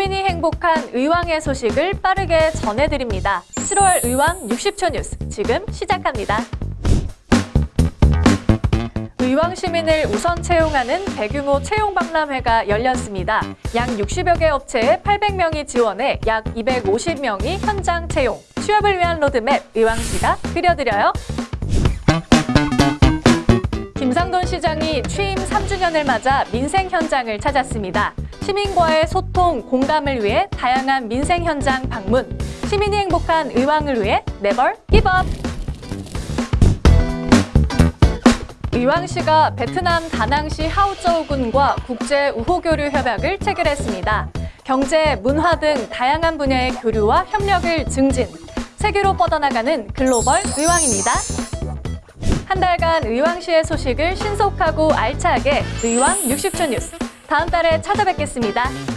행복한 의왕의 소식을 빠르게 전해드립니다. 7월 의왕 60초 뉴스 지금 시작합니다. 의왕 시민을 우선 채용하는 대규모 채용 박람회가 열렸습니다. 약 60여 개 업체에 800명이 지원해 약 250명이 현장 채용. 취업을 위한 로드맵 의왕시가 그려드려요. 김상돈 시장이 취임 3주년을 맞아 민생 현장을 찾았습니다. 시민과의 소통, 공감을 위해 다양한 민생 현장 방문. 시민이 행복한 의왕을 위해 네벌 기법. 의왕시가 베트남 다낭시 하우저우군과 국제 우호교류 협약을 체결했습니다. 경제, 문화 등 다양한 분야의 교류와 협력을 증진. 세계로 뻗어나가는 글로벌 의왕입니다. 한 달간 의왕시의 소식을 신속하고 알차게 의왕 60초 뉴스. 다음 달에 찾아뵙겠습니다.